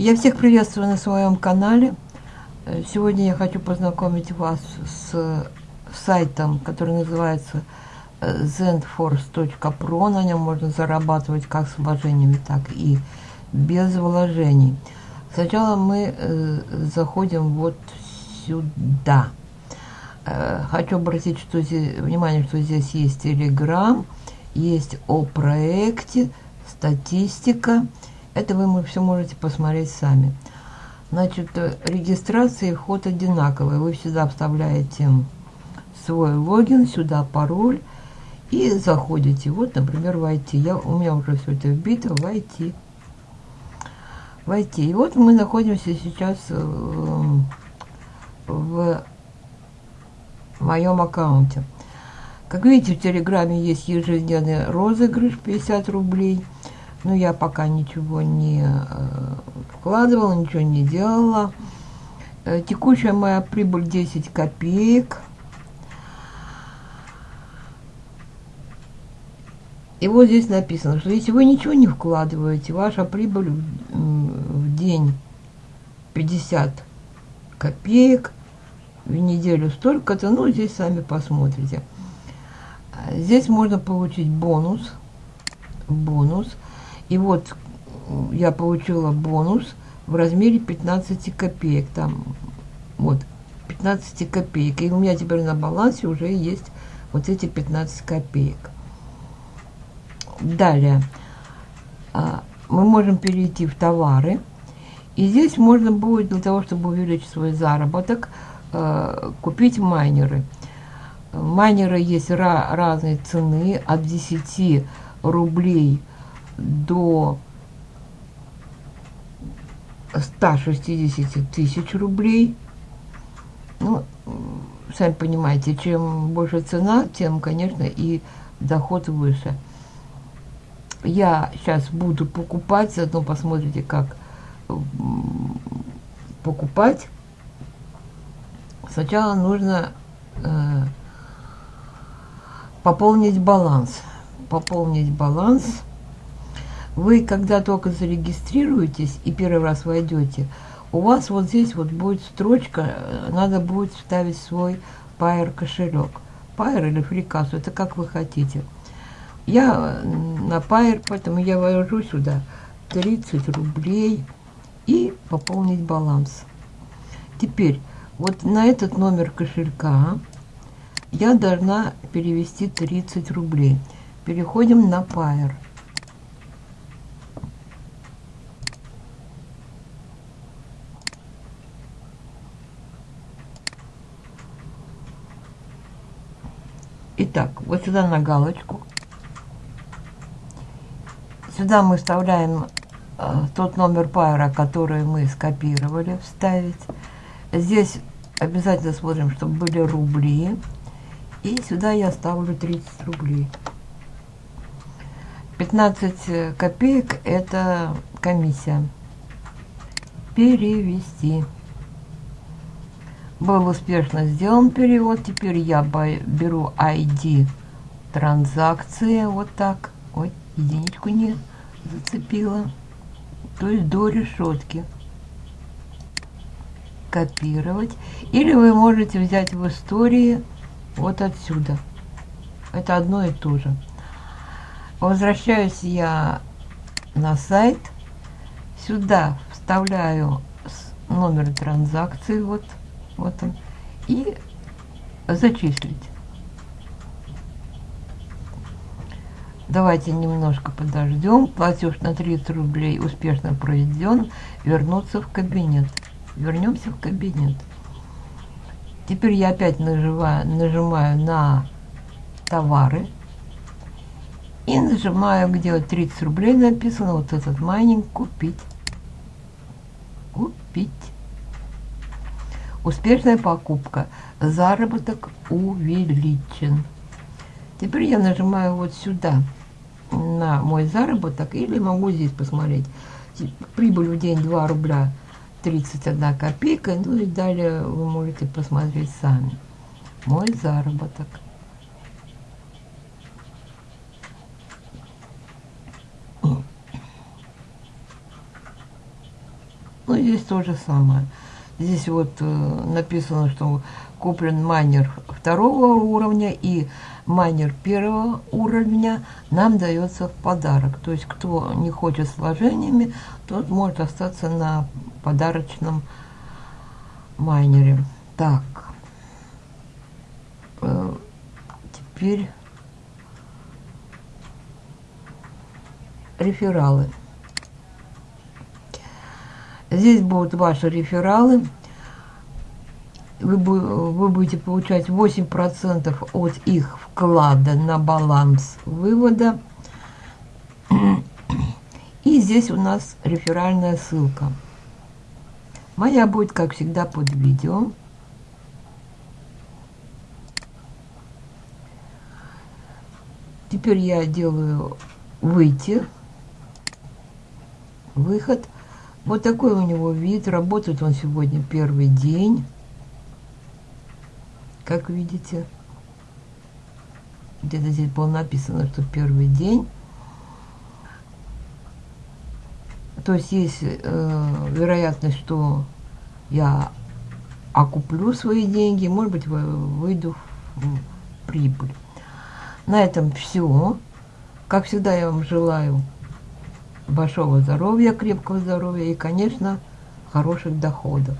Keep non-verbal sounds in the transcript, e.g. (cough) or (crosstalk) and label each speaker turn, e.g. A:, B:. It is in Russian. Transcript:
A: Я всех приветствую на своем канале. Э, сегодня я хочу познакомить вас с сайтом, который называется э, zendforce.pro. На нем можно зарабатывать как с вложениями, так и без вложений. Сначала мы э, заходим вот сюда. Э, хочу обратить что здесь, внимание, что здесь есть Telegram, есть о проекте, статистика. Это вы все можете посмотреть сами. Значит, э, регистрация и вход одинаковые. Вы всегда вставляете свой логин, сюда пароль и заходите. Вот, например, войти. Я, у меня уже все это вбито, войти. Войти. И вот мы находимся сейчас в, в моем аккаунте. Как видите, в Телеграме есть ежедневный розыгрыш 50 рублей. Но я пока ничего не э, вкладывала, ничего не делала. Э, текущая моя прибыль 10 копеек. И вот здесь написано, что если вы ничего не вкладываете, ваша прибыль в день 50 копеек, в неделю столько-то, ну, здесь сами посмотрите. Здесь можно получить бонус, бонус, и вот я получила бонус в размере 15 копеек. Там вот 15 копеек. И у меня теперь на балансе уже есть вот эти 15 копеек. Далее а, мы можем перейти в товары. И здесь можно будет для того, чтобы увеличить свой заработок, а, купить майнеры. Майнеры есть разные цены от 10 рублей до 160 тысяч рублей. Ну, сами понимаете, чем больше цена, тем, конечно, и доход выше. Я сейчас буду покупать, заодно посмотрите, как покупать. Сначала нужно э, пополнить баланс. Пополнить баланс – вы, когда только зарегистрируетесь и первый раз войдете, у вас вот здесь вот будет строчка, э, надо будет вставить свой Pair кошелек. Pair или FreeCash, это как вы хотите. Я на Pair, поэтому я ввожу сюда 30 рублей и пополнить баланс. Теперь, вот на этот номер кошелька я должна перевести 30 рублей. Переходим на Pair. Итак, вот сюда на галочку. Сюда мы вставляем э, тот номер пайра, который мы скопировали, вставить. Здесь обязательно смотрим, чтобы были рубли. И сюда я ставлю 30 рублей. 15 копеек это комиссия. Перевести. Был успешно сделан перевод. Теперь я беру ID транзакции. Вот так. Ой, единичку не зацепила. То есть до решетки. Копировать. Или вы можете взять в истории вот отсюда. Это одно и то же. Возвращаюсь я на сайт. Сюда вставляю номер транзакции. Вот вот он, и зачислить. Давайте немножко подождем. Платеж на 30 рублей успешно проведен. Вернуться в кабинет. Вернемся в кабинет. Теперь я опять нажимаю, нажимаю на товары. И нажимаю, где вот 30 рублей написано, вот этот майнинг купить. Купить. Успешная покупка. Заработок увеличен. Теперь я нажимаю вот сюда на мой заработок или могу здесь посмотреть. Прибыль в день 2 рубля 31 копейка. Ну и далее вы можете посмотреть сами. Мой заработок. Ну, здесь то же самое. Здесь вот э, написано, что куплен майнер второго уровня и майнер первого уровня нам дается в подарок. То есть, кто не хочет с вложениями, тот может остаться на подарочном майнере. Так. Э, теперь рефералы. Здесь будут ваши рефералы. Вы, вы будете получать 8% от их вклада на баланс вывода. (clears throat) И здесь у нас реферальная ссылка. Моя будет, как всегда, под видео. Теперь я делаю выйти, выход. Вот такой у него вид. Работает он сегодня первый день. Как видите. Где-то здесь было написано, что первый день. То есть есть э, вероятность, что я окуплю свои деньги, может быть, выйду в прибыль. На этом все. Как всегда, я вам желаю большого здоровья, крепкого здоровья и, конечно, хороших доходов.